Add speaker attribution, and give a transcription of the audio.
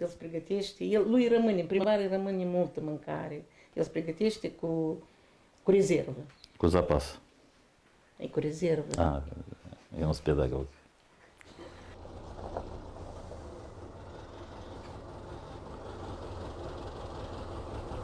Speaker 1: el îți pregătește, el, lui rămâne, în îi rămâne multă mâncare. El îți pregătește cu, cu rezervă.
Speaker 2: Cu zapas.
Speaker 1: E cu rezervă.
Speaker 2: Ah, eu nu sunt pedagog.